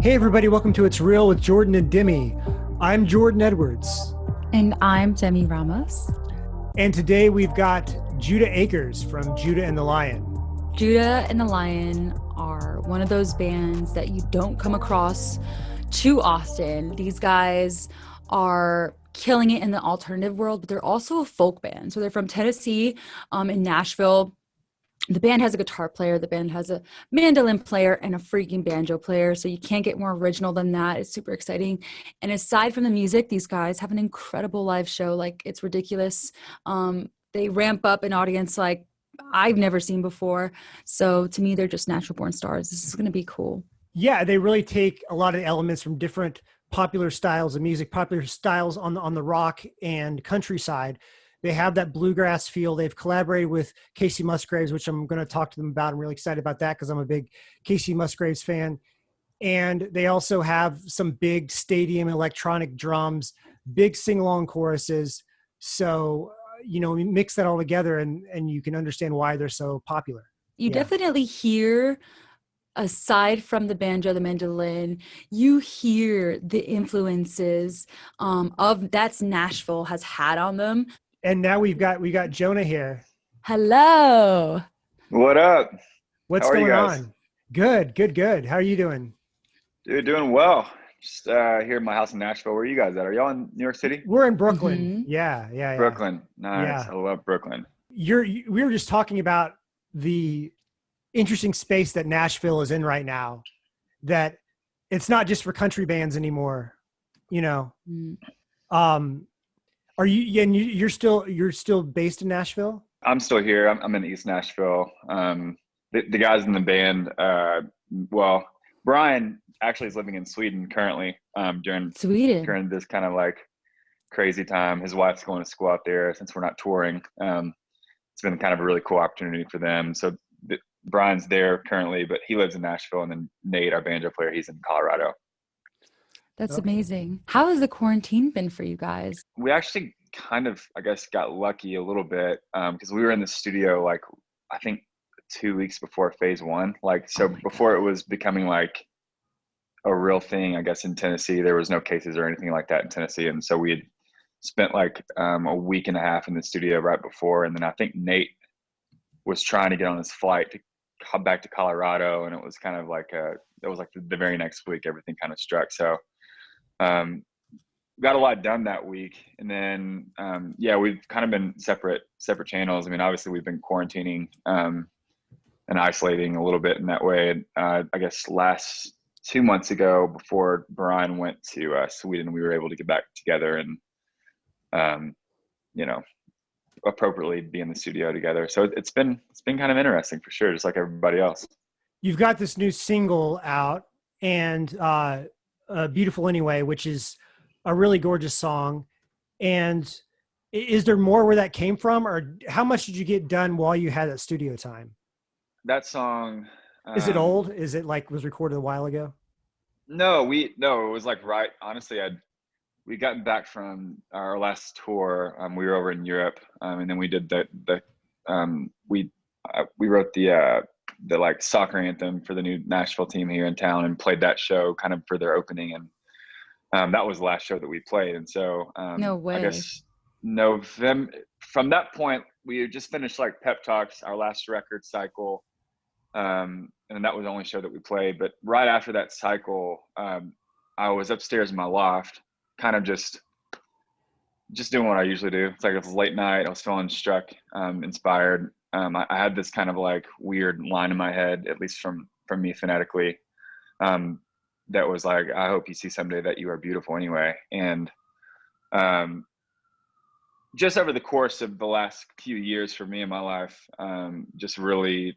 Hey, everybody, welcome to It's Real with Jordan and Demi. I'm Jordan Edwards. And I'm Demi Ramos. And today we've got Judah Akers from Judah and the Lion. Judah and the Lion are one of those bands that you don't come across too often. These guys are killing it in the alternative world, but they're also a folk band. So they're from Tennessee, um, in Nashville the band has a guitar player, the band has a mandolin player, and a freaking banjo player. So you can't get more original than that. It's super exciting. And aside from the music, these guys have an incredible live show. Like it's ridiculous. Um, they ramp up an audience like I've never seen before. So to me, they're just natural born stars. This is going to be cool. Yeah, they really take a lot of elements from different popular styles of music, popular styles on the, on the rock and countryside they have that bluegrass feel. They've collaborated with Kacey Musgraves, which I'm going to talk to them about. I'm really excited about that because I'm a big Kacey Musgraves fan. And they also have some big stadium electronic drums, big sing along choruses. So, uh, you know, mix that all together and, and you can understand why they're so popular. You yeah. definitely hear aside from the banjo the mandolin you hear the influences um, of that's nashville has had on them and now we've got we got Judah here. Hello. What up? What's going on? Good, good, good. How are you doing? Dude, doing well. Just uh, here in my house in Nashville. Where are you guys at? Are y'all in New York City? We're in Brooklyn. Mm-hmm. Yeah, yeah, yeah, Brooklyn. Nice. Yeah. I love Brooklyn. You're. We were just talking about the interesting space that Nashville is in right now. That it's not just for country bands anymore. You know. Mm. Um, are you? And you're still you're still based in Nashville. I'm still here. I'm, I'm in East Nashville. Um, the, the, guys in the band. Uh, well, Brian actually is living in Sweden currently. Um, during Sweden during this kind of like crazy time. His wife's going to school out there since we're not touring. Um, it's been kind of a really cool opportunity for them. So the, Brian's there currently, but he lives in Nashville, and then Nate, our banjo player, he's in Colorado. That's okay. amazing. How has the quarantine been for you guys? We actually kind of, I guess, got lucky a little bit because um, we were in the studio like I think two weeks before phase one. Like so, oh before God. it was becoming like a real thing, I guess in Tennessee there was no cases or anything like that in Tennessee, and so we had spent like um, a week and a half in the studio right before, and then I think Nate was trying to get on his flight to come back to Colorado, and it was kind of like a, it was like the, the very next week everything kind of struck. So um, got a lot done that week. And then um, yeah we've kind of been separate separate channels. I mean obviously we've been quarantining um, and isolating a little bit in that way. Uh, i guess last two months ago before brian went to uh, sweden we were able to get back together and um, you know appropriately be in the studio together. So it's been it's been kind of interesting for sure just like everybody else. You've got this new single out and uh uh, beautiful anyway, which is a really gorgeous song. And is there more where that came from, or how much did you get done while you had that studio time? That song. Um, is it um, old? Is it like was recorded a while ago? No, we no. It was like right. Honestly, I'd we gotten back from our last tour. Um, we were over in Europe, um, and then we did the the um, we uh, we wrote the uh, the like soccer anthem for the new Nashville team here in town and played that show kind of for their opening and um, that was the last show that we played and so um, no way. I guess November from that point we just finished like pep talks our last record cycle um, and that was the only show that we played but right after that cycle um, I was upstairs in my loft kind of just just doing what I usually do. It's like it was late night. I was feeling struck, um, inspired, um, I, I, had this kind of like weird line in my head, at least from from me phonetically, um, that was like, "I hope you see someday that you are beautiful anyway." And um, just over the course of the last few years for me in my life, um, just really,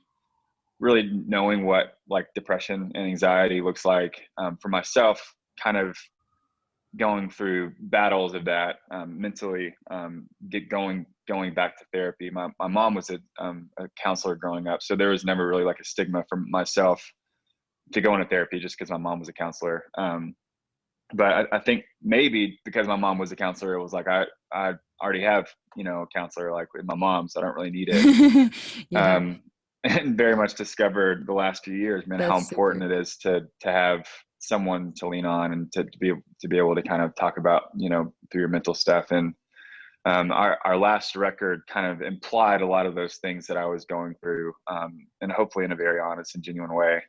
really knowing what like depression and anxiety looks like um, for myself, kind of going through battles of that um, mentally, um, get going going back to therapy. My my mom was a, um, a counselor growing up, so there was never really like a stigma for myself to go into therapy just because my mom was a counselor. Um, but I, I, think maybe because my mom was a counselor, it was like I I already have you know a counselor like with my mom, so I don't really need it. yeah. um, and very much discovered the last few years, man, That's how important super. it is to to have someone to lean on and to, to be to be able to kind of talk about you know through your mental stuff and um, our, our last record kind of implied a lot of those things that I was going through, um, and hopefully in a very honest and genuine way.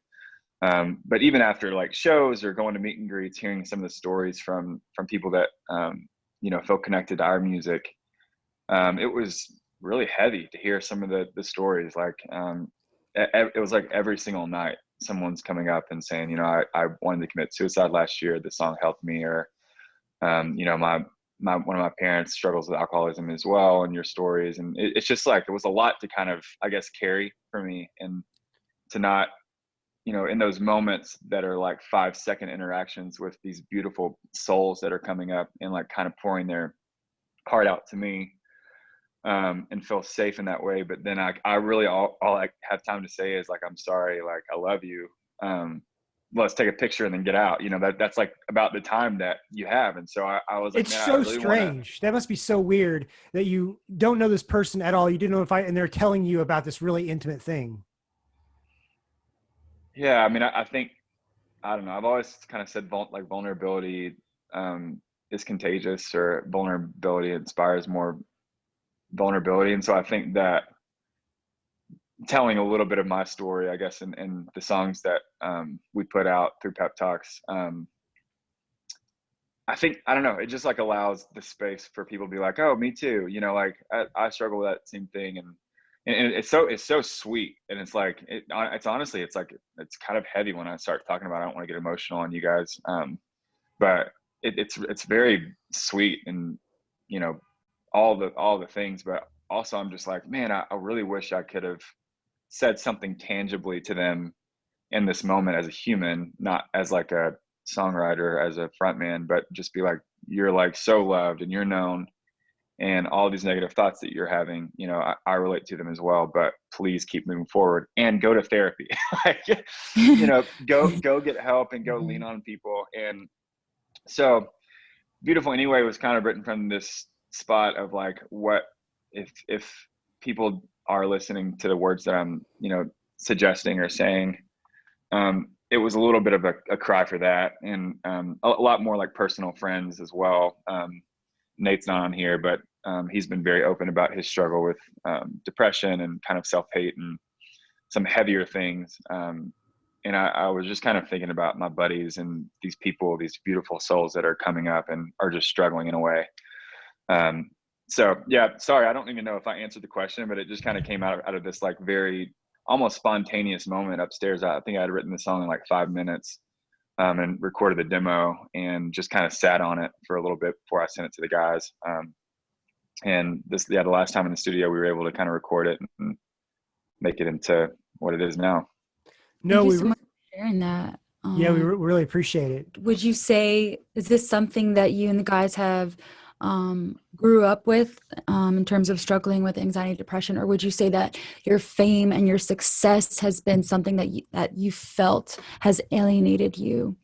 Um, but even after like shows or going to meet and greets, hearing some of the stories from from people that um, you know feel connected to our music, um, it was really heavy to hear some of the the stories. Like um, it, it was like every single night, someone's coming up and saying, you know, I, I wanted to commit suicide last year. The song helped me, or you know, my my one of my parents struggles with alcoholism as well and your stories and it, it's just like it was a lot to kind of i guess carry for me and to not you know in those moments that are like five second interactions with these beautiful souls that are coming up and like kind of pouring their heart out to me um, and feel safe in that way but then i, I really all, all i have time to say is like i'm sorry like i love you um, let's take a picture and then get out. You know, that that's like about the time that you have. And so I, I was like, it's so really strange. Wanna... That must be so weird that you don't know this person at all. You didn't know if I, and they're telling you about this really intimate thing. Yeah. I mean, I, I think, I don't know. I've always kind of said like vulnerability um, is contagious or vulnerability inspires more vulnerability. And so I think that telling a little bit of my story, I guess, in, in the songs that um, we put out through Pep Talks. Um, I think I don't know. It just like allows the space for people to be like, "Oh, me too." You know, like I, I struggle with that same thing, and and it's so it's so sweet, and it's like it, it's honestly it's like it's kind of heavy when I start talking about. It. I don't want to get emotional on you guys, um, but it, it's it's very sweet, and you know all the all the things, but also I'm just like, man, I, I really wish I could have said something tangibly to them in this moment as a human, not as like a songwriter, as a frontman, but just be like, you're like so loved and you're known and all these negative thoughts that you're having, you know, I, I, relate to them as well, but please keep moving forward and go to therapy. like, you know, go, go get help and go lean mm-hmm. on people. And so beautiful anyway was kind of written from this spot of like, what if, if people are listening to the words that I'm, you know, suggesting or saying. Um, it was a little bit of a, a cry for that, and um, a, a, lot more like personal friends as well. Um, Nate's not on here, but um, he's been very open about his struggle with um, depression and kind of self hate and some heavier things. Um, and I, I, was just kind of thinking about my buddies and these people, these beautiful souls that are coming up and are just struggling in a way. Um, so yeah, sorry, I don't even know if I answered the question, but it just kind of came out of, out of this like very almost spontaneous moment upstairs. I think I had written the song in like five minutes um, and recorded the demo and just kind of sat on it for a little bit before I sent it to the guys. Um, and this, yeah, the last time in the studio, we were able to kind of record it and make it into what it is now. No, we were sharing that. Um, yeah, we um, really appreciate it. Would you say, is this something that you and the guys have um, grew up with um, in terms of struggling with anxiety depression or would you say that your fame and your success has been something that you, that you felt has alienated you?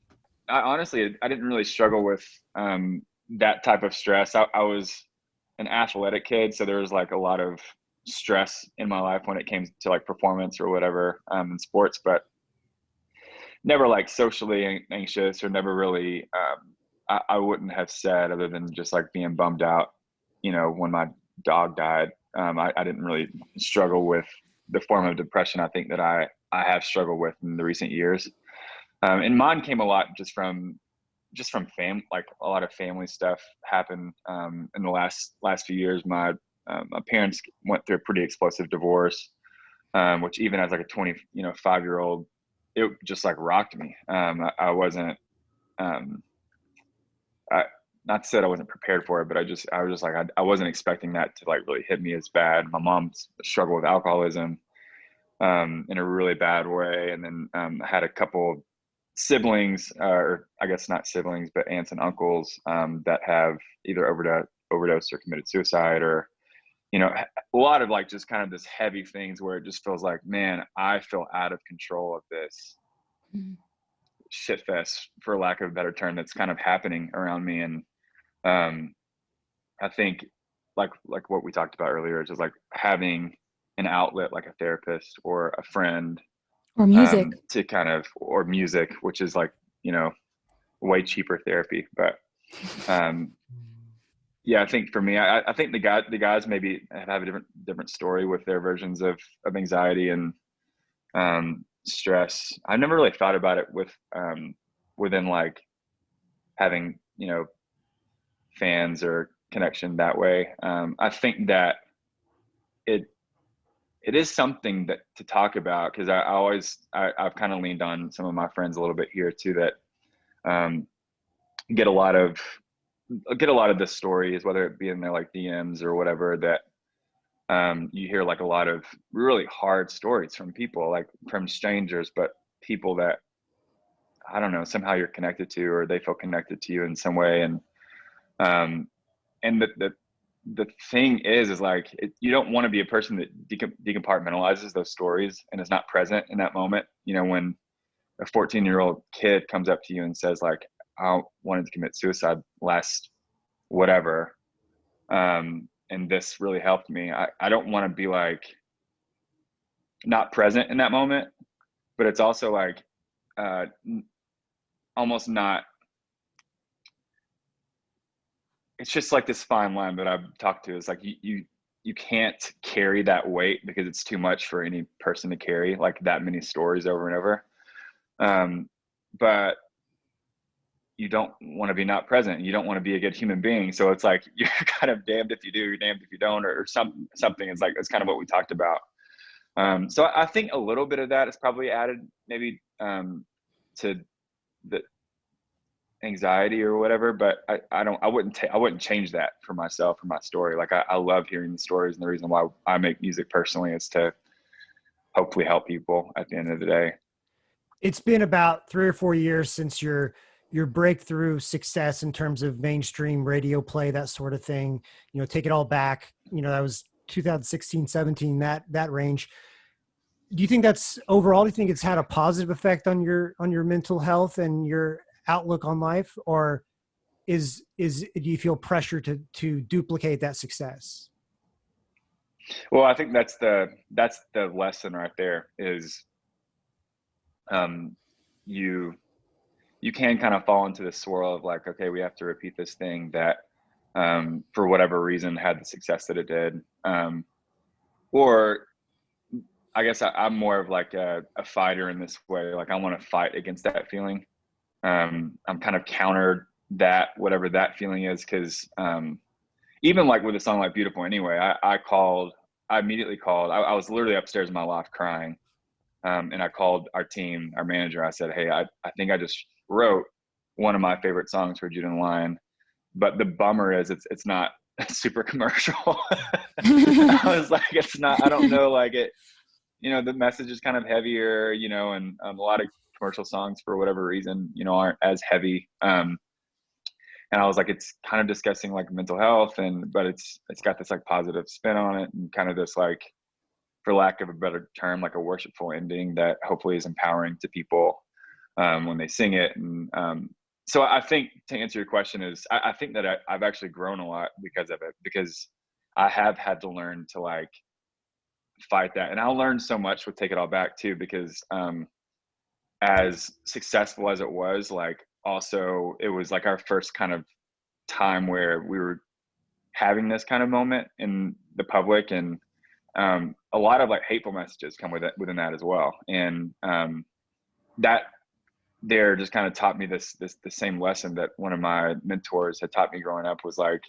I, honestly i didn't really struggle with um, that type of stress. I, I, was an athletic kid so there was like a lot of stress in my life when it came to like performance or whatever um, in sports but never like socially anxious or never really um, I, I wouldn't have said other than just like being bummed out, you know, when my dog died. Um, I, I didn't really struggle with the form of depression I think that I, I have struggled with in the recent years. Um, and mine came a lot just from just from fam like a lot of family stuff happened um, in the last last few years. My um, my parents went through a pretty explosive divorce, um, which even as like a twenty you know five year old, it just like rocked me. Um, I, I, wasn't um, I, not say I wasn't prepared for it, but I just I was just like I, I wasn't expecting that to like really hit me as bad. My mom struggled with alcoholism um, in a really bad way, and then um, I had a couple siblings, uh, or I guess not siblings, but aunts and uncles um, that have either overdose, overdosed or committed suicide, or you know, a lot of like just kind of this heavy things where it just feels like, man, I feel out of control of this. Mm-hmm shit fest for lack of a better term that's kind of happening around me and um i think like like what we talked about earlier is just like having an outlet like a therapist or a friend or music um, to kind of or music which is like you know way cheaper therapy. But um, yeah, I think for me, I, I think the guy, the guys maybe have a different different story with their versions of of anxiety and um, stress. I've never really thought about it with um, within like having you know fans or connection that way. Um, I think that it it is something that to talk about because I, I, always I, have kind of leaned on some of my friends a little bit here too that um, get a lot of get a lot of the stories whether it be in their like DMs or whatever that um, you hear like a lot of really hard stories from people like from strangers but people that I don't know somehow you're connected to or they feel connected to you in some way and um, and the, the the thing is is like it, you don't want to be a person that decompartmentalizes those stories and is not present in that moment you know when a 14 year old kid comes up to you and says like i wanted to commit suicide last whatever um, and this really helped me i, I don't want to be like not present in that moment but it's also like uh, almost not it's just like this fine line that I've talked to is like you you you can't carry that weight because it's too much for any person to carry like that many stories over and over. Um, but you don't want to be not present. You don't want to be a good human being. So it's like you're kind of damned if you do, you're damned if you don't, or, some something. It's like it's kind of what we talked about. Um, so I think a little bit of that is probably added maybe um, to the anxiety or whatever but i, I don't i wouldn't ta- i wouldn't change that for myself or my story like I, I love hearing the stories and the reason why i make music personally is to hopefully help people at the end of the day it's been about three or four years since your your breakthrough success in terms of mainstream radio play that sort of thing you know take it all back you know that was 2016 17 that that range. Do you think that's overall do you think it's had a positive effect on your on your mental health and your outlook on life? Or is is do you feel pressure to to duplicate that success? Well i think that's the that's the lesson right there is um you you can kind of fall into the swirl of like okay we have to repeat this thing that um for whatever reason had the success that it did um or i guess I, am more of like a, a fighter in this way like i want to fight against that feeling um, I'm kind of countered that whatever that feeling is because um, even like with a song like Beautiful anyway, I, I called, I immediately called. I, I, was literally upstairs in my loft crying, um, and I called our team, our manager. I said, "Hey, I, I think I just wrote one of my favorite songs for Judah and Lion, but the bummer is it's it's not super commercial." I was like, "It's not. I don't know. Like it." You know, the message is kind of heavier, you know, and um, a lot of commercial songs for whatever reason, you know, aren't as heavy. Um, and I was like, it's kind of discussing like mental health and, but it's, it's got this like positive spin on it and kind of this like, for lack of a better term, like a worshipful ending that hopefully is empowering to people um, when they sing it. And um, so I think to answer your question is, I, I think that I, I've actually grown a lot because of it, because I have had to learn to like fight that. And I'll learn so much with Take It All Back too, because um, as successful as it was, like also it was like our first kind of time where we were having this kind of moment in the public and um, a lot of like hateful messages come with it within that as well and um, that there just kind of taught me this this the same lesson that one of my mentors had taught me growing up was like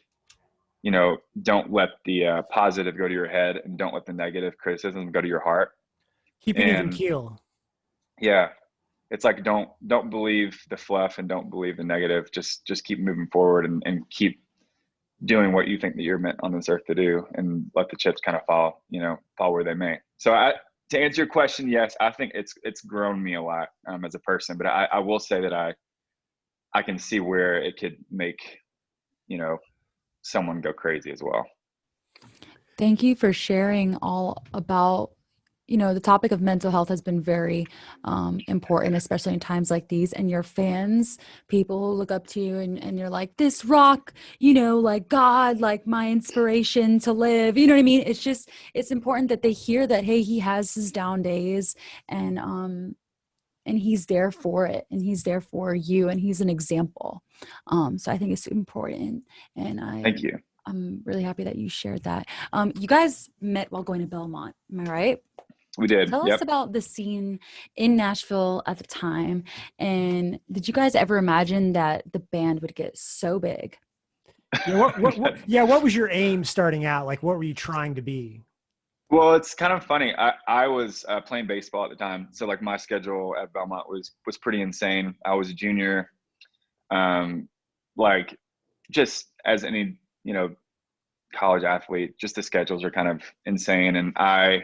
you know don't let the uh, positive go to your head and don't let the negative criticism go to your heart. Keep it even keel. Yeah. It's like don't don't believe the fluff and don't believe the negative. Just just keep moving forward and, and keep doing what you think that you're meant on this earth to do and let the chips kind of fall you know fall where they may. So i to answer your question yes i think it's it's grown me a lot um, as a person but I, I will say that i i can see where it could make you know someone go crazy as well. Thank you for sharing all about you know the topic of mental health has been very um, important especially in times like these and your fans people who look up to you and, and you're like this rock you know like god like my inspiration to live you know what i mean? It's just it's important that they hear that hey he has his down days and um and he's there for it and he's there for you and he's an example. Um so i think it's important and i Thank you. i'm really happy that you shared that. Um you guys met while going to belmont am i right We did. tell Yep. us about the scene in nashville at the time and did you guys ever imagine that the band would get so big Yeah, what, what, what, yeah, what was your aim starting out? Like, what were you trying to be? Well, it's kind of funny. I, I was uh, playing baseball at the time, so like my schedule at Belmont was was pretty insane. I was a junior, um, like just as any you know college athlete, just the schedules are kind of insane. And I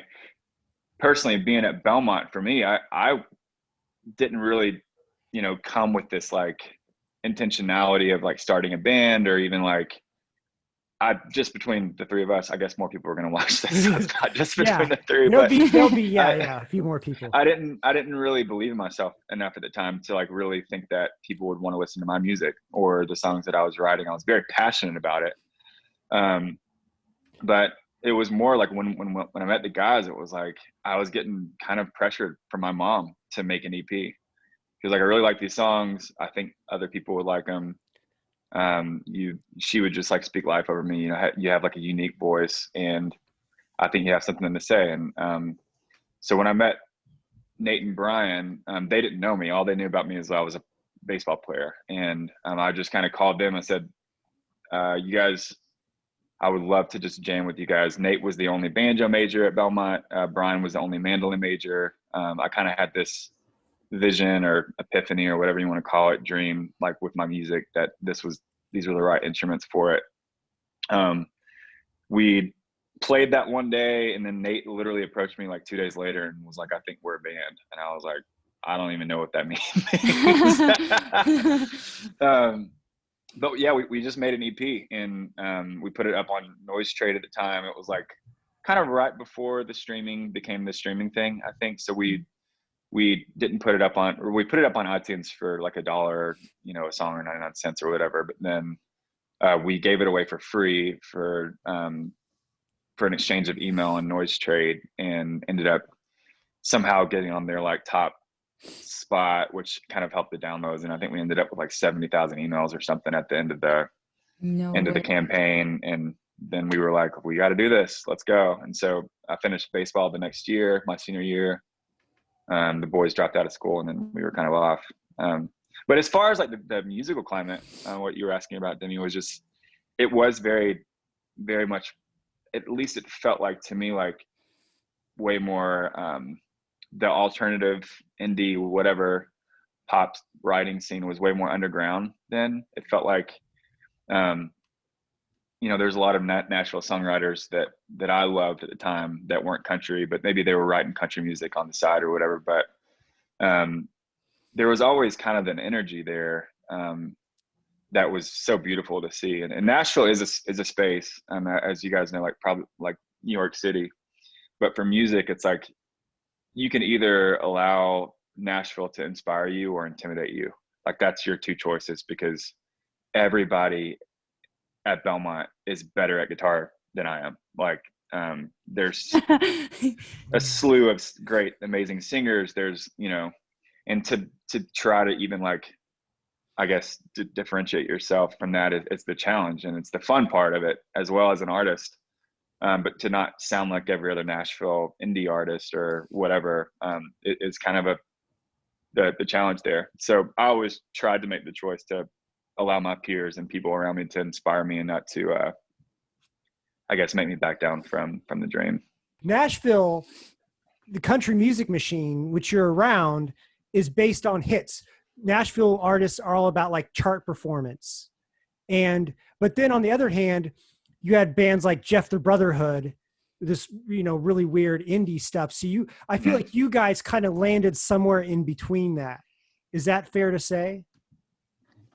personally, being at Belmont for me, I I didn't really you know come with this like intentionality of like starting a band or even like I just between the three of us, I guess more people are going to watch this. So it's not just between Yeah. the three, There'll be, there'll be, yeah, I- yeah, a few more people. I didn't I didn't really believe in myself enough at the time to like really think that people would want to listen to my music or the songs that I was writing. I was very passionate about it. Um but it was more like when when when I met the guys, it was like I was getting kind of pressured from my mom to make an EP. Because like I really like these songs. I think other people would like them. Um, you she would just like speak life over me. You know, you have like a unique voice, and I think you have something to say. And um, so when I met Nate and Brian, um, they didn't know me. All they knew about me is I was a baseball player, and um, I just kind of called them and said, uh, "You guys, I would love to just jam with you guys." Nate was the only banjo major at Belmont. Uh, Brian was the only mandolin major. Um, I kind of had this vision or epiphany or whatever you want to call it, dream like with my music that this was these were the right instruments for it. Um, we played that one day and then Nate literally approached me like two days later and was like, I think we're a band. And I was like, I don't even know what that means. um, but yeah, we, we just made an EP and um, we put it up on NoiseTrade at the time. It was like kind of right before the streaming became the streaming thing, I think. So we we didn't put it up on or we put it up on iTunes for like a dollar, you know, a song or 99 cents or whatever. But then uh, we gave it away for free for um, for an exchange of email and noise trade and ended up somehow getting on their like top spot which kind of helped the downloads and i think we ended up with like 70,000 emails or something at the end of the no end of the campaign and then we were like we got to do this. Let's go. And so i finished baseball the next year my senior year. Um, the boys dropped out of school and then we were kind of off. Um, but as far as like the, the musical climate uh, what you were asking about demi was just it was very very much at least it felt like to me like way more um, the alternative indie whatever pop writing scene was way more underground then. It felt like um, you know there's a lot of nat- nashville songwriters that that i loved at the time that weren't country but maybe they were writing country music on the side or whatever but um, there was always kind of an energy there um, that was so beautiful to see. And, and nashville is a, is a space um, as you guys know like probably like new york city but for music it's like you can either allow nashville to inspire you or intimidate you. Like that's your two choices because everybody at belmont is better at guitar than i am. Like um, there's a slew of great amazing singers. There's you know and to to try to even like i guess to differentiate yourself from that is it's the challenge and it's the fun part of it as well as an artist um, but to not sound like every other nashville indie artist or whatever um, it, kind of a the, the challenge there so i always tried to make the choice to allow my peers and people around me to inspire me and not to uh, i guess make me back down from from the dream Nashville, the country music machine, which you're around, is based on hits. Nashville artists are all about like chart performance. And but then on the other hand, you had bands like Jeff the Brotherhood, this you know really weird indie stuff. So you I feel like you guys kind of landed somewhere in between that. Is that fair to say?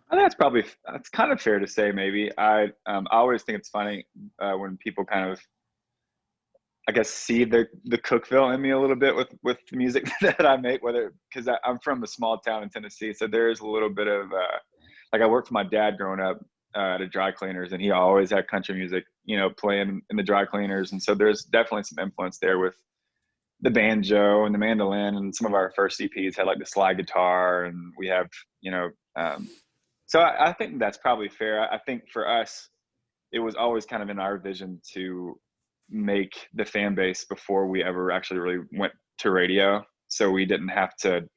I think that's probably that's kind of fair to say. Maybe I um, I always think it's funny uh, when people kind of, I guess, see the the Cookeville in me a little bit with with the music that I make. Whether because I'm from a small town in Tennessee, so there is a little bit of uh, like I worked for my dad growing up uh, at a dry cleaners, and he always had country music, you know, playing in the dry cleaners, and so there's definitely some influence there with the banjo and the mandolin and some of our first EPs had like the slide guitar and we have, you know, um, so I, I, think that's probably fair. I, I think for us, it was always kind of in our vision to make the fan base before we ever actually really went to radio. So we didn't have to,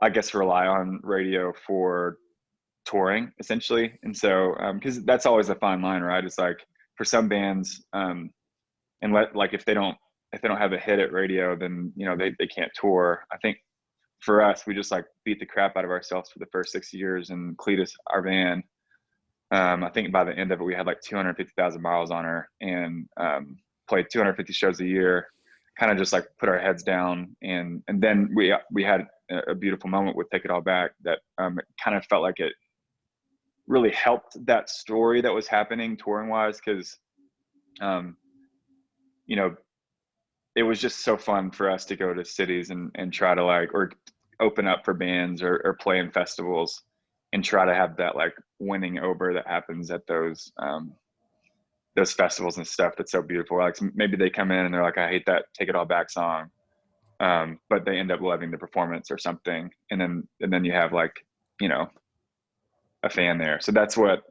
I guess, rely on radio for touring essentially. And so, because um, that's always a fine line, right? It's like for some bands, um, and let like if they don't if they don't have a hit at radio, then you know they they can't tour. I think for us, we just like beat the crap out of ourselves for the first six years. And Cletus, our van, um, I think by the end of it, we had like 250,000 miles on her and um, played 250 shows a year. Kind of just like put our heads down, and and then we we had a beautiful moment with "Take It All Back" that um, kind of felt like it really helped that story that was happening touring wise because um, you know it was just so fun for us to go to cities and, and try to like or open up for bands or, or play in festivals and try to have that like winning over that happens at those um, those festivals and stuff that's so beautiful. Like maybe they come in and they're like i hate that take it all back song um, but they end up loving the performance or something. And then and then you have like you know a fan there so that's what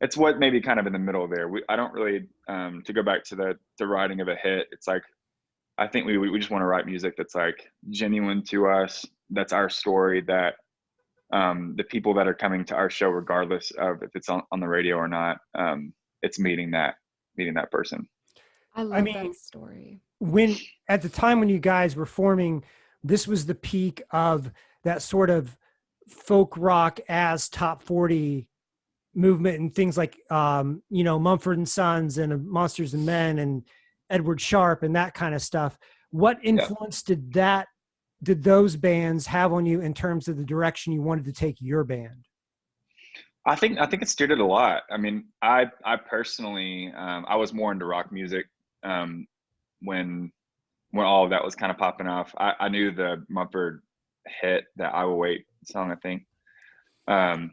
it's what maybe kind of in the middle there we, i don't really um, to go back to the the writing of a hit it's like I think we we just want to write music that's like genuine to us. That's our story. That um, the people that are coming to our show, regardless of if it's on, on the radio or not, um, it's meeting that meeting that person. I love I mean, that story. When at the time when you guys were forming, this was the peak of that sort of folk rock as top 40 movement and things like um, you know Mumford and Sons and Monsters and Men and Edward Sharpe and that kind of stuff. What influence yeah. did that did those bands have on you in terms of the direction you wanted to take your band? I think I think it steered it a lot. I mean, I I personally um, I was more into rock music um, when when all of that was kind of popping off. I, I knew the Mumford hit that I Will Wait song. I think, um,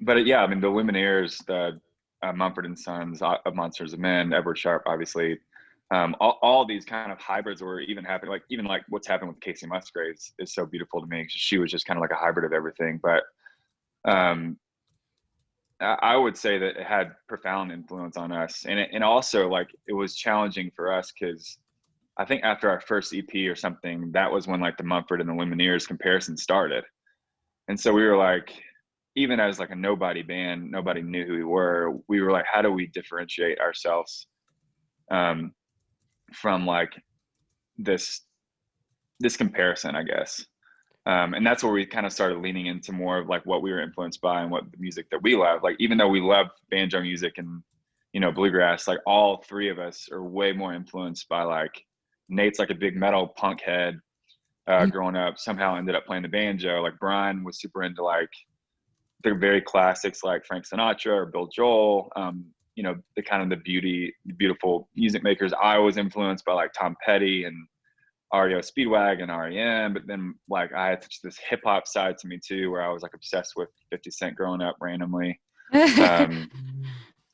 but yeah, I mean the Lumineers, the uh, Mumford and Sons, uh, Monsters of Men, Edward Sharpe, obviously. Um, all, all these kind of hybrids were even happening, like even like what's happened with Kacey Musgraves is so beautiful to me. She was just kind of like a hybrid of everything. But um, I would say that it had profound influence on us, and it, and also like it was challenging for us because I think after our first EP or something, that was when like the Mumford and the Lumineers comparison started, and so we were like, even as like a nobody band, nobody knew who we were. We were like, how do we differentiate ourselves um, from like this this comparison, I guess. Um, and that's where we kind of started leaning into more of like what we were influenced by and what the music that we love. Like even though we love banjo music and you know bluegrass, like all three of us are way more influenced by like Nate's like a big metal punk head uh, mm-hmm. growing up. Somehow ended up playing the banjo. Like Brian was super into like the very classics like Frank Sinatra or Bill Joel. Um, you know, the kind of the beauty, the beautiful music makers. I was influenced by like Tom Petty and REO Speedwagon and REM, but then like I had such this hip hop side to me too, where I was like obsessed with 50 Cent growing up randomly. Um,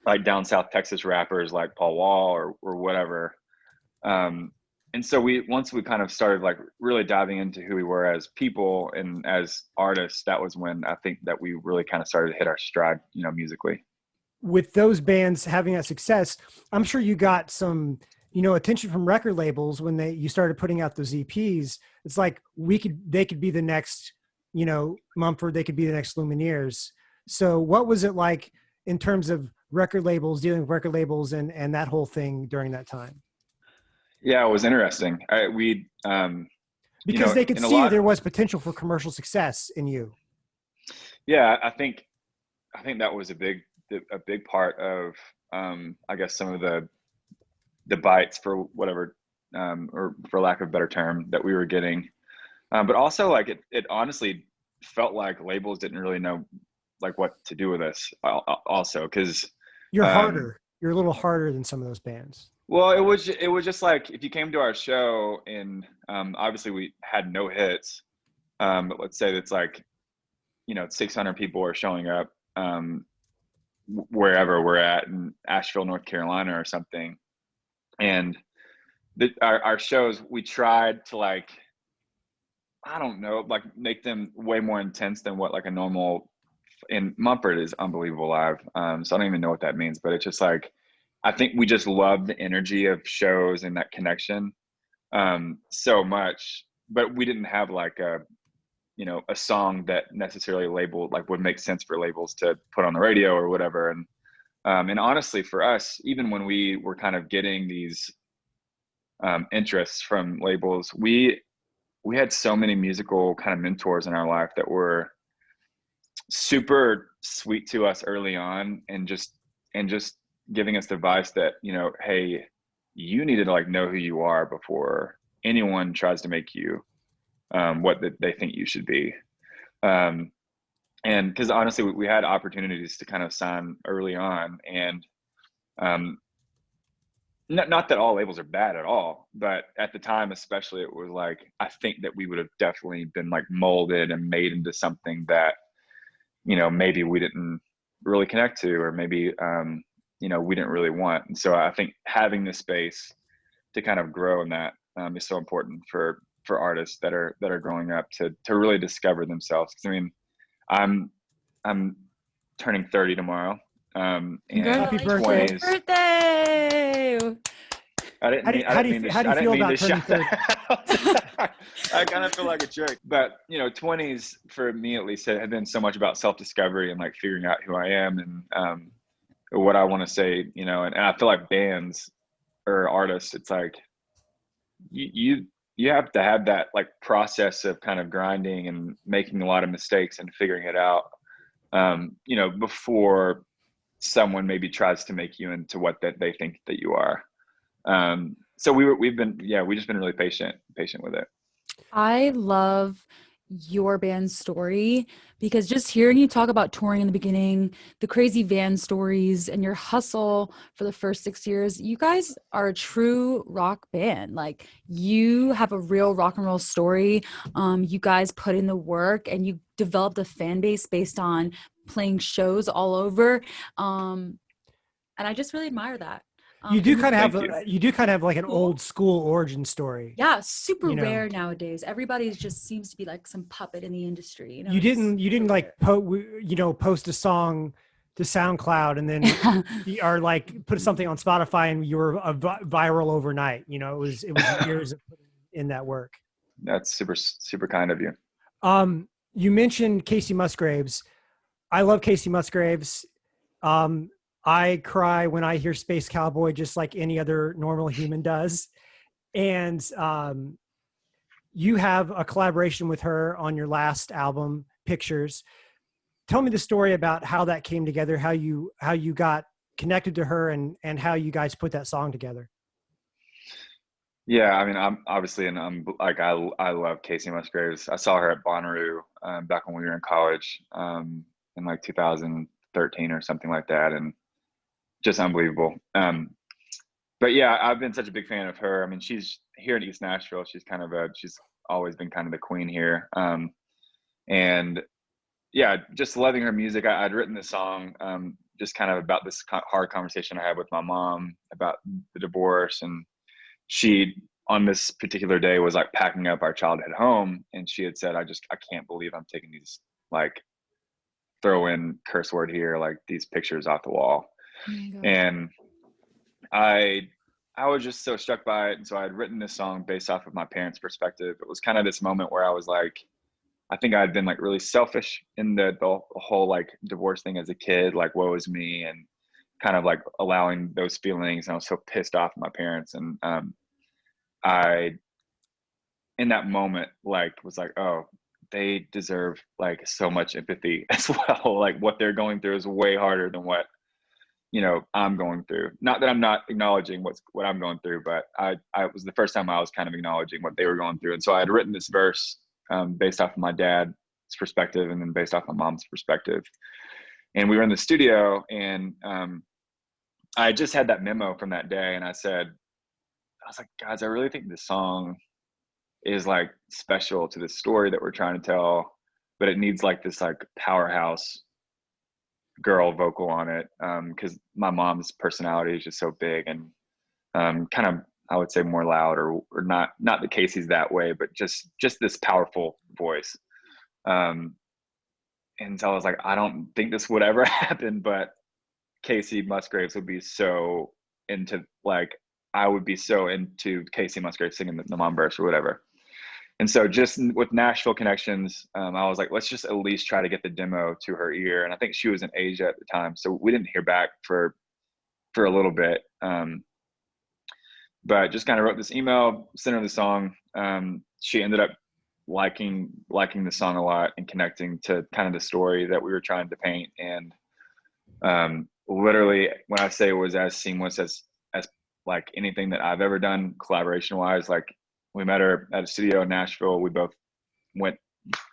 like down South Texas rappers like Paul Wall or or whatever. Um, and so we once we kind of started like really diving into who we were as people and as artists that was when i think that we really kind of started to hit our stride you know musically. With those bands having that success i'm sure you got some you know attention from record labels when they you started putting out those eps it's like we could they could be the next you know mumford they could be the next lumineers. So what was it like in terms of record labels dealing with record labels and and that whole thing during that time yeah, it was interesting. I, we um, because you know, they could see lot, there was potential for commercial success in you. Yeah, I think I think that was a big a big part of um, I guess some of the the bites for whatever um, or for lack of a better term that we were getting, um, but also like it it honestly felt like labels didn't really know like what to do with us also because you're um, harder you're a little harder than some of those bands well, it was it was just like if you came to our show and um, obviously we had no hits, um, but let's say it's like, you know, 600 people are showing up um, wherever we're at in Asheville, North Carolina, or something, and the, our, our shows we tried to like i don't know like make them way more intense than what like a normal in mumford is unbelievable live um so i don't even know what that means but it's just like i think we just love the energy of shows and that connection um so much but we didn't have like a you know a song that necessarily labeled like would make sense for labels to put on the radio or whatever and um, and honestly for us even when we were kind of getting these um, interests from labels we we had so many musical kind of mentors in our life that were super sweet to us early on and just and just giving us advice that you know hey you need to like know who you are before anyone tries to make you um, what the, they think you should be. Um, and because honestly we, we, had opportunities to kind of sign early on and um, not, not that all labels are bad at all but at the time especially it was like i think that we would have definitely been like molded and made into something that you know maybe we didn't really connect to or maybe um, you know we didn't really want. And so i think having the space to kind of grow in that um, is so important for for artists that are that are growing up to to really discover themselves. Because i mean i'm i'm turning 30 tomorrow um and happy birthday. 20s, birthday! I didn't mean, how do you, how do you feel about turning 30? I kind of feel like a jerk, but you know, 20s for me at least have been so much about self-discovery and like figuring out who I am and um, what I want to say, you know, and, and I feel like bands or artists, it's like you, you you have to have that like process of kind of grinding and making a lot of mistakes and figuring it out um, you know before someone maybe tries to make you into what that they think that you are. Um, so we were we've been yeah we've just been really patient patient with it. I love your band's story because just hearing you talk about touring in the beginning, the crazy van stories, and your hustle for the first six years, you guys are a true rock band. Like you have a real rock and roll story. Um, you guys put in the work and you developed a fan base based on playing shows all over. Um, and I just really admire that. Um, you do kind of have you. You do kind of have like an old school origin story. Yeah, super you know? rare nowadays. Everybody just seems to be like some puppet in the industry. You, know, you didn't you didn't like po- you know post a song to SoundCloud and then or like put something on Spotify and you were a viral overnight. You know, it was it was years of putting in that work. That's super super kind of you. Um, you mentioned Kacey Musgraves. I love Kacey Musgraves. Um, I cry when I hear Space Cowboy, just like any other normal human does. And um, you have a collaboration with her on your last album, Pictures. Tell me the story about how that came together, how you how you got connected to her, and and how you guys put that song together. Yeah, I mean, I'm obviously, and I'm like, I I love Kacey Musgraves. I saw her at Bonnaroo um, back when we were in college um, in like 2013 or something like that, and just unbelievable. Um, but yeah, I've been such a big fan of her. I mean, she's here in East Nashville. She's kind of a she's always been kind of the queen here. Um, and yeah, just loving her music. I, would written this song um, just kind of about this hard conversation I had with my mom about the divorce, and she on this particular day was like packing up our childhood home, and she had said, "I just I can't believe I'm taking these like throw in curse word here like these pictures off the wall." Oh and I I was just so struck by it. And so I had written this song based off of my parents' perspective. It was kind of this moment where I was like, I think I had been like really selfish in the, the whole like divorce thing as a kid, like woe is me, and kind of like allowing those feelings. And I was so pissed off at my parents. And um, I, in that moment, like was like, oh, they deserve like so much empathy as well. like what they're going through is way harder than what you know I'm going through. Not that I'm not acknowledging what's what I'm going through, but I I was the first time I was kind of acknowledging what they were going through, and so I had written this verse um, based off of my dad's perspective and then based off my mom's perspective. And we were in the studio, and um, I just had that memo from that day, and I said, I was like, guys, I really think this song is like special to the story that we're trying to tell, but it needs like this like powerhouse girl vocal on it because um, my mom's personality is just so big and um, kind of I would say more loud or or not not that Kacey's that way, but just just this powerful voice. Um, and so I was like, I don't think this would ever happen, but Kacey Musgraves would be so into like I would be so into Kacey Musgraves singing the, the mom verse or whatever. And so just with Nashville connections, um, I was like, let's just at least try to get the demo to her ear. And I think she was in Asia at the time, so we didn't hear back for for a little bit. Um, but just kind of wrote this email, sent her the song. Um, she ended up liking liking the song a lot and connecting to kind of the story that we were trying to paint. And um, literally, when I say it was as seamless as as like anything that I've ever done collaboration wise, like we met her at a studio in Nashville. We both went,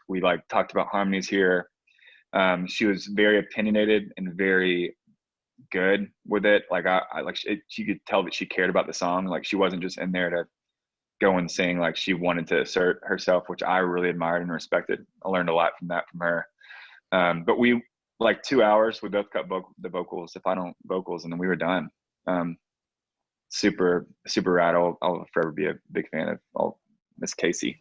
we like talked about harmonies here. Um, she was very opinionated and very good with it. Like I, I like she, she could tell that she cared about the song. Like she wasn't just in there to go and sing. Like she wanted to assert herself, which I really admired and respected. I learned a lot from that from her. Um, but we like two hours. We both cut voc- the vocals, the final vocals, and then we were done. Um, super super rad. I'll, I'll forever be a big fan of all Miss Kacey.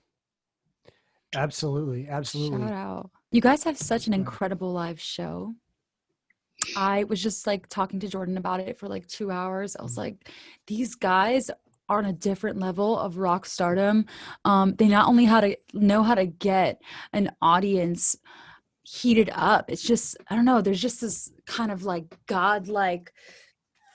Absolutely, absolutely. Shout out. You guys have such an incredible live show. I was just like talking to Jordan about it for like two hours. I was Mm-hmm. like, these guys are on a different level of rock stardom. Um, they not only how to know how to get an audience heated up. It's just I don't know. There's just this kind of like godlike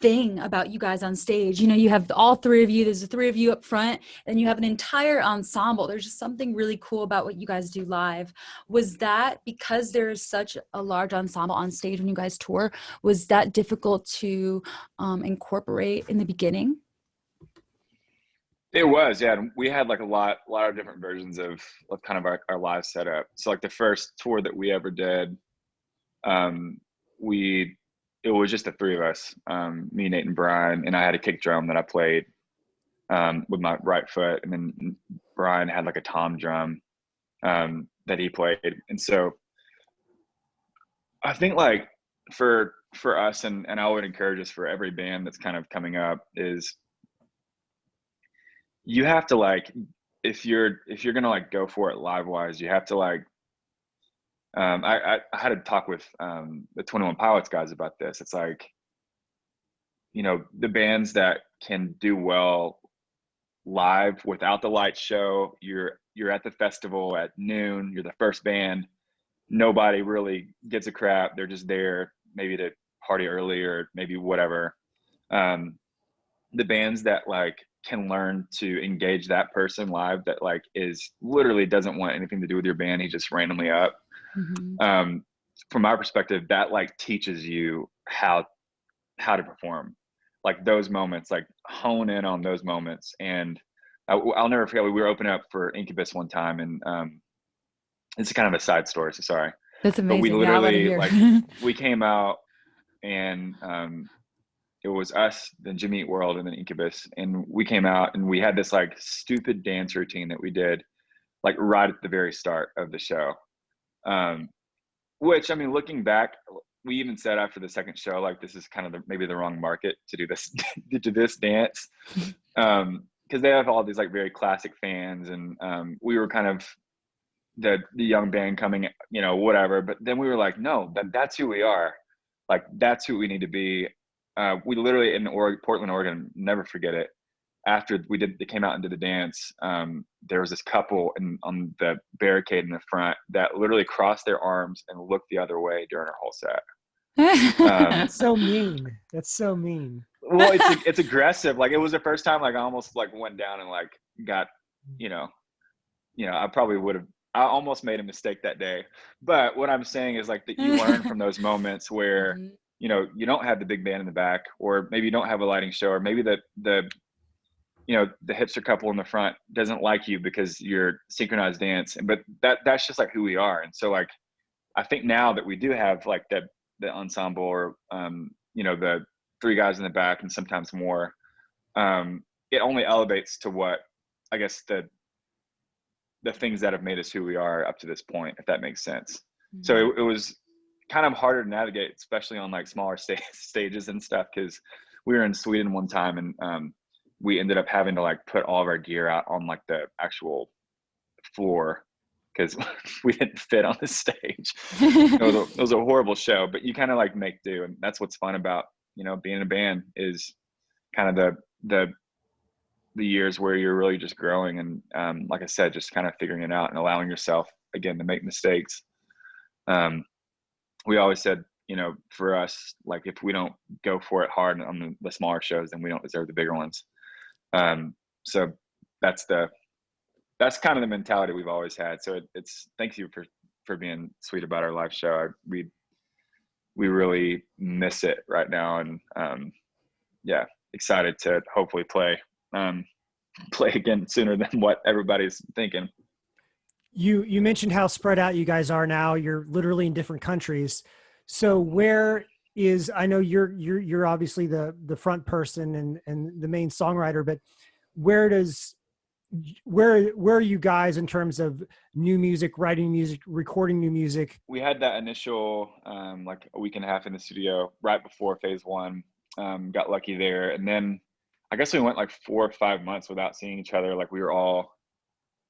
thing about you guys on stage. You know, you have all three of you. There's the three of you up front, and you have an entire ensemble. There's just something really cool about what you guys do live. Was that because there is such a large ensemble on stage when you guys tour? Was that difficult to um, incorporate in the beginning? It was, yeah. and We had like a lot, a lot of different versions of, of kind of our, our live setup. So like the first tour that we ever did, um, we it was just the three of us, um, me, Nate, and Brian, and I had a kick drum that I played um, with my right foot, and then Brian had like a tom drum um, that he played, and so I think like for for us, and and I would encourage us for every band that's kind of coming up is you have to like if you're if you're gonna like go for it live wise, you have to like um, I, I, had a talk with um, the 21 Pilots guys about this. It's like, you know, the bands that can do well live without the light show. You're you're at the festival at noon. You're the first band. Nobody really gives a crap. They're just there, maybe to party early or maybe whatever. Um, the bands that like can learn to engage that person live that like is literally doesn't want anything to do with your band. He just randomly up Mhm. um, from my perspective, that like teaches you how how to perform, like those moments, like hone in on those moments. And I, will never forget we were opening up for Incubus one time, and um, it's kind of a side story. So sorry. That's But we amazing. Yeah, literally, like, We came out, and um, it was us, then Jimmy Eat World, and then Incubus, and we came out, and we had this like stupid dance routine that we did, like right at the very start of the show um, which I mean, looking back, we even said after the second show, like this is kind of the, maybe the wrong market to do this to do this dance, um, because they have all these like very classic fans, and um, we were kind of the the young band coming, you know, whatever. But then we were like, no, that that's who we are, like that's who we need to be. Uh, we literally in Oregon, Portland, Oregon, never forget it after we did they came out and did the dance um, there was this couple in, on the barricade in the front that literally crossed their arms and looked the other way during our whole set um, That's so mean. That's so mean. well it's it's aggressive like it was the first time like i almost like went down and like got you know you know i probably would have i almost made a mistake that day but what i'm saying is like that you learn from those moments where Mhm. you know you don't have the big band in the back or maybe you don't have a lighting show or maybe the the you know the hipster couple in the front doesn't like you because you're synchronized dance but that that's just like who we are and so like i think now that we do have like the the ensemble or um you know the three guys in the back and sometimes more um it only elevates to what i guess the the things that have made us who we are up to this point if that makes sense. So it, it was kind of harder to navigate especially on like smaller sta- stages and stuff because we were in sweden one time and um, we ended up having to like put all of our gear out on like the actual floor because we didn't fit on the stage. it, was a, it was a horrible show, but you kind of like make do, and that's what's fun about you know being in a band is kind of the the the years where you're really just growing and um, like I said, just kind of figuring it out and allowing yourself again to make mistakes. Um, we always said, you know, for us, like if we don't go for it hard on the, the smaller shows, then we don't deserve the bigger ones. Um, so that's the that's kind of the mentality we've always had. So it, it's thank you for for being sweet about our live show. I, we we really miss it right now, and um, yeah, excited to hopefully play um, play again sooner than what everybody's thinking. You you mentioned how spread out you guys are now. You're literally in different countries. So where is I know you're you're you're obviously the the front person and and the main songwriter, but where does where where are you guys in terms of new music, writing music, recording new music? We had that initial um, like a week and a half in the studio right before phase one. Um, got lucky there, and then I guess we went like four or five months without seeing each other. Like we were all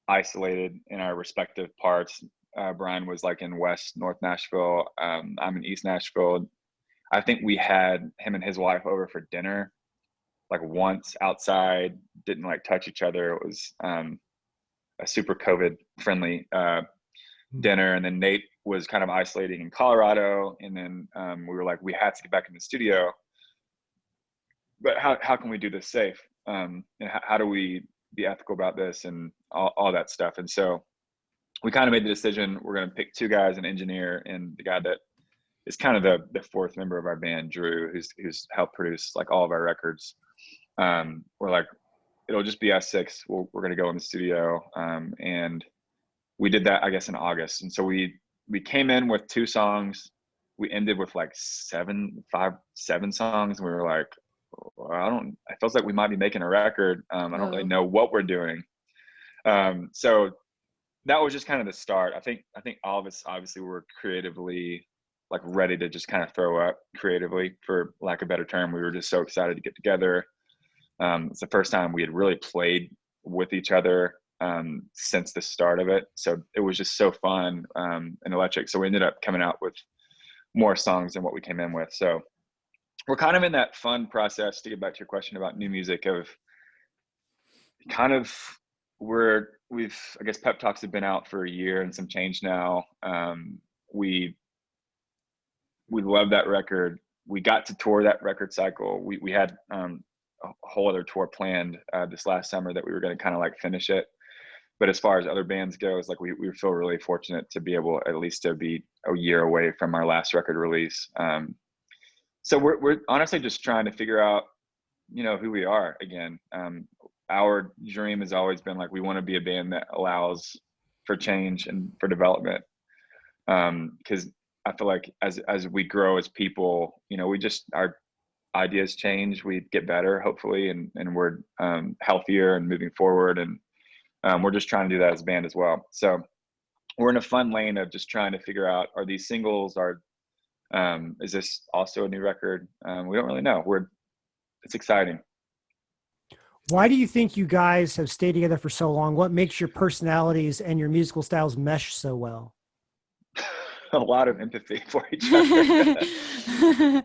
isolated in our respective parts. Uh, Brian was like in West North Nashville. Um, I'm in East Nashville. I think we had him and his wife over for dinner, like once outside. Didn't like touch each other. It was um, a super COVID friendly uh, hmm. dinner. And then Nate was kind of isolating in Colorado. And then um, we were like, we had to get back in the studio but how, how can we do this safe? Um, and how, how do we be ethical about this and all, all that stuff? And so we kind of made the decision we're going to pick two guys, an engineer and the guy that is kind of the, the fourth member of our band, Drew, who's, who's helped produce like all of our records. Um, we're like, it'll just be us six. we we are going to go in the studio. Um, and we did that, I guess, in August. And so we, we came in with two songs. We ended with like seven, five, seven songs. And we were like, I don't. It feels like we might be making a record. Um, I don't oh. really know what we're doing. Um, so that was just kind of the start. I think. I think all of us obviously were creatively like ready to just kind of throw up creatively, for lack of a better term. We were just so excited to get together. Um, it's the first time we had really played with each other um, since the start of it. So it was just so fun um, and electric. So we ended up coming out with more songs than what we came in with. So we're kind of in that fun process to get back to your question about new music of kind of we're we've i guess pep talks have been out for a year and some change now um, we we love that record we got to tour that record cycle we, we had um, a whole other tour planned uh, this last summer that we were going to kind of like finish it but as far as other bands go it's like we, we feel really fortunate to be able at least to be a year away from our last record release um, so we're we're honestly just trying to figure out, you know, who we are again. Um, our dream has always been like we want to be a band that allows for change and for development. Because um, I feel like as as we grow as people, you know, we just our ideas change, we get better, hopefully, and and we're um, healthier and moving forward, and um, we're just trying to do that as a band as well. So we're in a fun lane of just trying to figure out are these singles, are um, is this also a new record? Um, we don't really know. We're it's exciting. Why do you think you guys have stayed together for so long? What makes your personalities and your musical styles mesh so well? A lot of empathy for each other.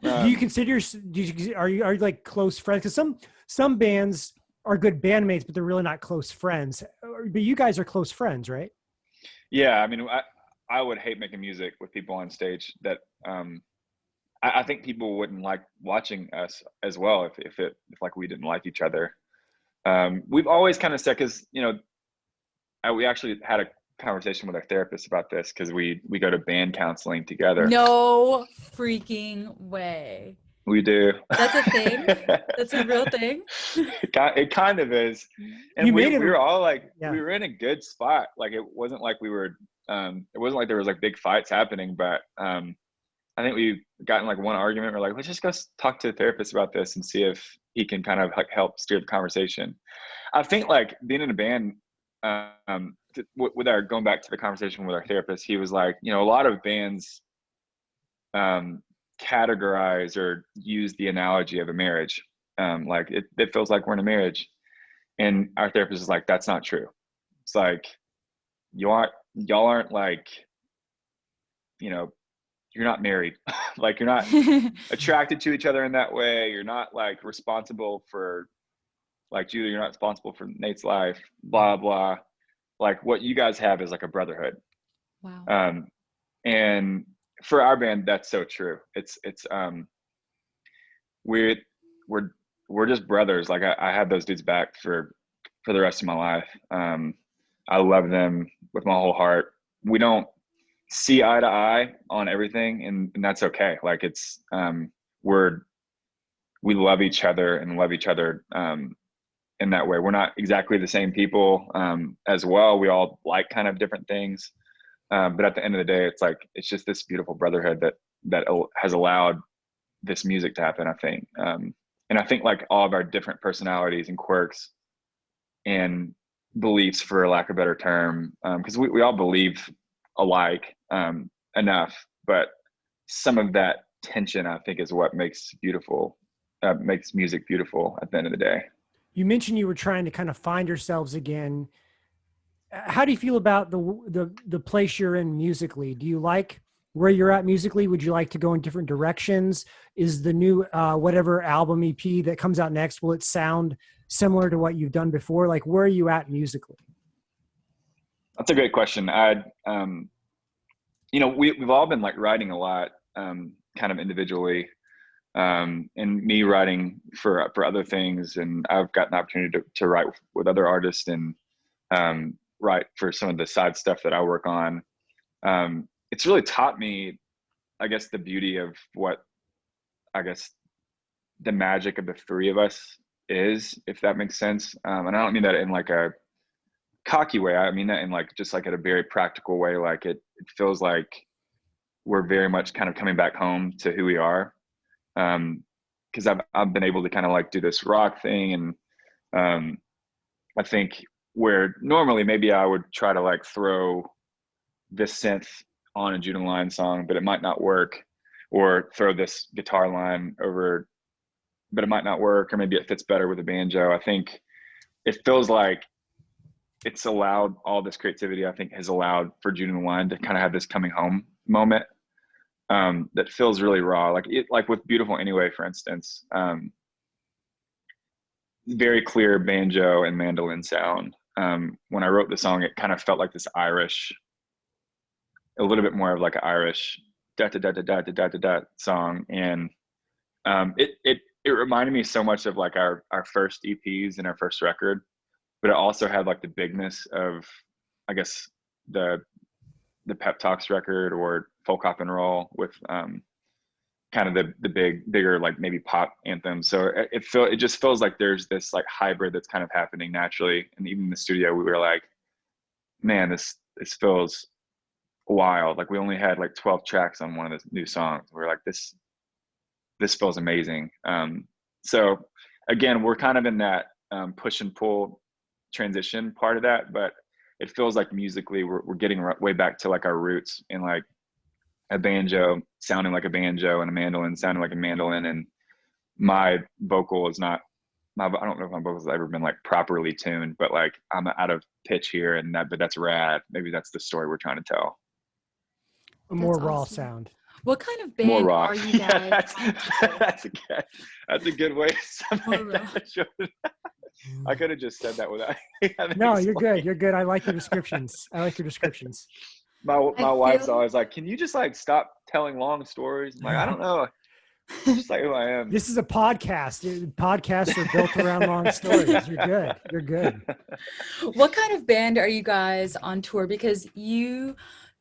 um, do you consider do you, are you are you like close friends? Because some some bands are good bandmates, but they're really not close friends. But you guys are close friends, right? Yeah, I mean, I, I would hate making music with people on stage that um, I, I, think people wouldn't like watching us as well if if it if like we didn't like each other. Um, we've always kind of said because you know I, we actually had a conversation with our therapist about this because we we go to band counseling together. No freaking way. We do. That's a thing. That's a real thing. it kind of is, and you we, we were all like, yeah. we were in a good spot. Like it wasn't like we were um, it wasn't like there was like big fights happening, but um, I think we got in like one argument. We're like, let's just go talk to the therapist about this and see if he can kind of like help steer the conversation. I think like being in a band, um, with our going back to the conversation with our therapist, he was like, you know, a lot of bands um, categorize or use the analogy of a marriage Um, like it, it feels like we're in a marriage. And our therapist is like, that's not true. It's like, you aren't, y'all aren't like, you know, you're not married. like you're not attracted to each other in that way. You're not like responsible for like Judah, you're not responsible for Nate's life, blah, blah. Like what you guys have is like a brotherhood. wow. Um, and for our band, that's so true. It's, it's, um, we're, we're, we're just brothers. Like I, I have those dudes back for, for the rest of my life. Um, I love them with my whole heart. We don't see eye to eye on everything and, and that's okay. Like it's, um, we're, we love each other and love each other, um, in that way. We're not exactly the same people um, as well. We all like kind of different things, um, but at the end of the day, it's like it's just this beautiful brotherhood that that has allowed this music to happen. I think, um, and I think like all of our different personalities and quirks and beliefs, for lack of a better term, because we we all believe alike um, enough, but some of that tension, I think, is what makes beautiful. Uh, makes music beautiful at the end of the day you mentioned you were trying to kind of find yourselves again. How do you feel about the the the place you're in musically? Do you like where you're at musically? Would you like to go in different directions? Is the new uh, whatever album EP that comes out next will it sound similar to what you've done before? Like where are you at musically? That's a great question. I, um, you know, we we've all been like writing a lot, um, kind of individually um, and me writing for for other things. And i've gotten the opportunity to, to write with, other artists and um, write for some of the side stuff that i work on. Um, it's really taught me i guess the beauty of what i guess the magic of the three of us is if that makes sense. Um, and i don't mean that in like a cocky way. I mean that in like just like at a very practical way. Like it, it feels like we're very much kind of coming back home to who we are um because I've, I've been able to kind of like do this rock thing and um i think where normally maybe i would try to like throw this synth on a Judah line song but it might not work or throw this guitar line over but it might not work or maybe it fits better with a banjo. I think it feels like it's allowed all this creativity i think has allowed for Judah line to kind of have this coming home moment um, that feels really raw. Like it, like with Beautiful Anyway, for instance, um, very clear banjo and mandolin sound. Um, when I wrote the song, it kind of felt like this Irish, a little bit more of like an Irish da da da da da da da da, da song, and um, it it it reminded me so much of like our our first EPs and our first record, but it also had like the bigness of, I guess the the Pep Talks record or hop and roll with um, kind of the the big bigger like maybe pop anthems. So it, it feel it just feels like there's this like hybrid that's kind of happening naturally. And even in the studio, we were like, man, this this feels wild. Like we only had like 12 tracks on one of the new songs. We are like, this this feels amazing. Um, so again, we're kind of in that um, push and pull transition part of that, but it feels like musically we're, we're getting way back to like our roots and like a banjo sounding like a banjo and a mandolin sounding like a mandolin and my vocal is not my I don't know if my vocals have ever been like properly tuned, but like I'm out of pitch here and that but that's rad. Maybe that's the story we're trying to tell. A more that's raw sound. What kind of band more are you guys? yeah, that's, that's, a good, that's a good way to that. I could have just said that without. no, you're good. You're good. I like your descriptions. I like your descriptions my my wife's always like, "Can you just like stop telling long stories?" I'm like, I don't know. just like who I am. This is a podcast. Podcasts are built around long stories. You're good. You're good. What kind of band are you guys on tour? Because you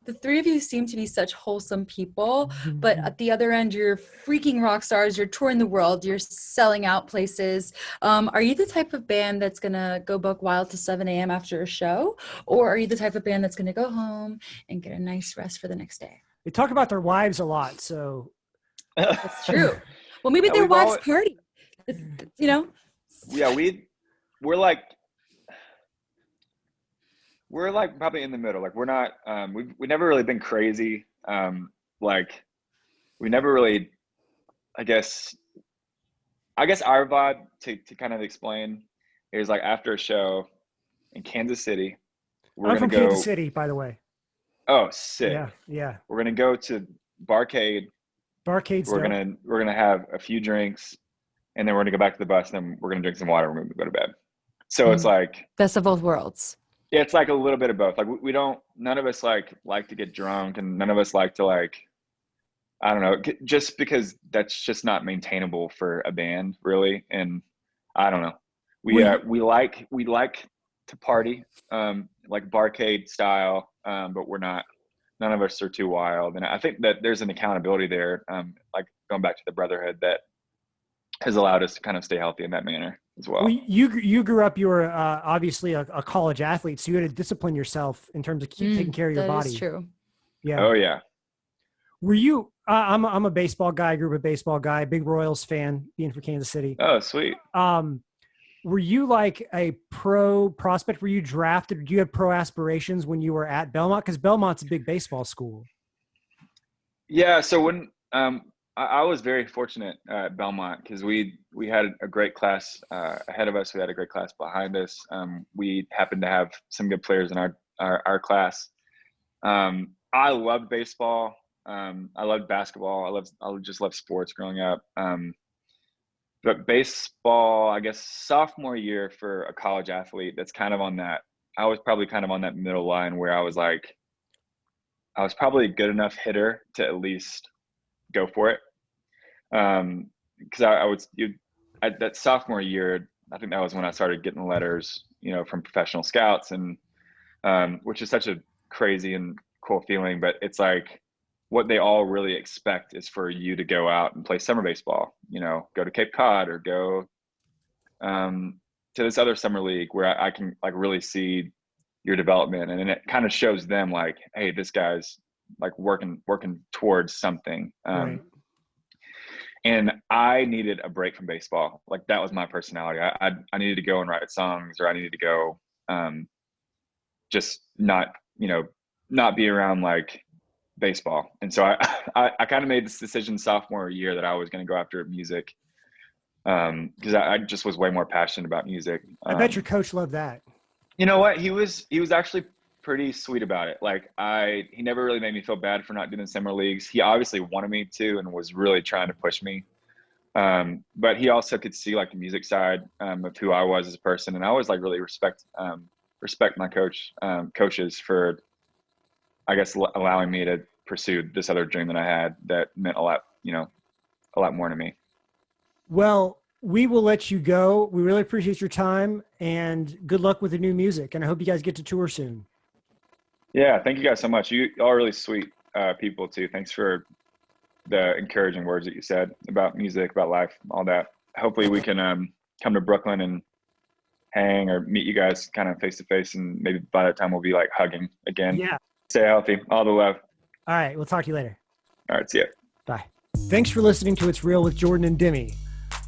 the three of you seem to be such wholesome people, but mm-hmm. at the other end, you're freaking rock stars. You're touring the world. You're selling out places. Um, are you the type of band that's gonna go buck wild to 7 a.m. after a show, or are you the type of band that's gonna go home and get a nice rest for the next day? They talk about their wives a lot, so that's true. Well, maybe their wives always, party. It's, you know. Yeah, we we're like we're like probably in the middle. Like we're not, um, we've, we've never really been crazy. Um, like we never really, I guess, I guess our vibe to to kind of explain is like after a show in Kansas City, we're I'm from go. Kansas City, by the way. Oh, sick! Yeah, yeah. We're gonna go to Barcade. Barcade's We're dope. gonna we're gonna have a few drinks, and then we're gonna go back to the bus. And then we're gonna drink some water. and We're gonna go to bed. So it's Mm. like Best of both worlds. Yeah, it's like a little bit of both. Like we, we don't. None of us like like to get drunk, and none of us like to like. I don't know, just because that's just not maintainable for a band, really. And I don't know. We We- uh, we like we like to party, um, like barcade style, um, but we're not. None of us are too wild, and I think that there's an accountability there. Um, like going back to the brotherhood that has allowed us to kind of stay healthy in that manner as well. Well, you you grew up. You were uh, obviously a, a college athlete, so you had to discipline yourself in terms of keep Mm, taking care of your that body. is true. Yeah. oh yeah. Were you? Uh, I'm a, I'm a baseball guy. Grew up a baseball guy. Big Royals fan, being from Kansas City. Oh sweet. Um, were you like a pro prospect? Were you drafted? Do you have pro aspirations when you were at Belmont? Because Belmont's a big baseball school. Yeah. So when um, I, was very fortunate at Belmont because we we had a great class uh, ahead of us. We had a great class behind us. Um, we happened to have some good players in our our, our class. Um, I loved baseball. Um, I loved basketball. I loved I just loved sports growing up. Um, but baseball, I guess sophomore year for a college athlete, that's kind of on that. I was probably kind of on that middle line where I was like, I was probably a good enough hitter to at least go for it. Um, because I, I would, you, at that sophomore year, I think that was when I started getting letters, you know, from professional scouts, and um, which is such a crazy and cool feeling. But it's like what they all really expect is for you to go out and play summer baseball. You know, go to Cape Cod or go um, to this other summer league where I, I can like really see your development, and then it kind of shows them like, hey, this guy's like working working towards something. Um, right. And I needed a break from baseball. Like that was my personality. I I, I needed to go and write songs, or I needed to go, um, just not you know not be around like baseball. And so I I, I kind of made this decision sophomore year that I was going to go after music, um, because I, I just was way more passionate about music. I bet Um, your coach loved that. you know what? He was he was actually pretty sweet about it. Like I he never really made me feel bad for not doing summer leagues. He obviously wanted me to and was really trying to push me. Um, but he also could see like the music side um, of who I was as a person, and I always like really respect um, respect my coach um, coaches for, I guess, l- allowing me to pursue this other dream that I had that meant a lot, you know, a lot more to me. Well, we will let you go. We really appreciate your time and good luck with the new music. And I hope you guys get to tour soon. Yeah, thank you guys so much. You all really sweet uh, people too. Thanks for the encouraging words that you said about music, about life, all that. Hopefully, we can um, come to Brooklyn and hang or meet you guys kind of face to face, and maybe by that time we'll be like hugging again. Yeah. Stay healthy. All the love. All right. We'll talk to you later. All right, see ya. Bye. Thanks for listening to It's Real with Jordan and Demi.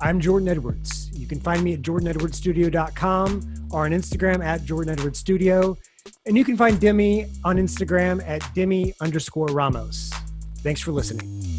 I'm Jordan Edwards. You can find me at jordanedwardsstudio.com or on Instagram at jordanedwardsstudio. Studio. And you can find Demi on Instagram at Demi underscore Ramos. Thanks for listening.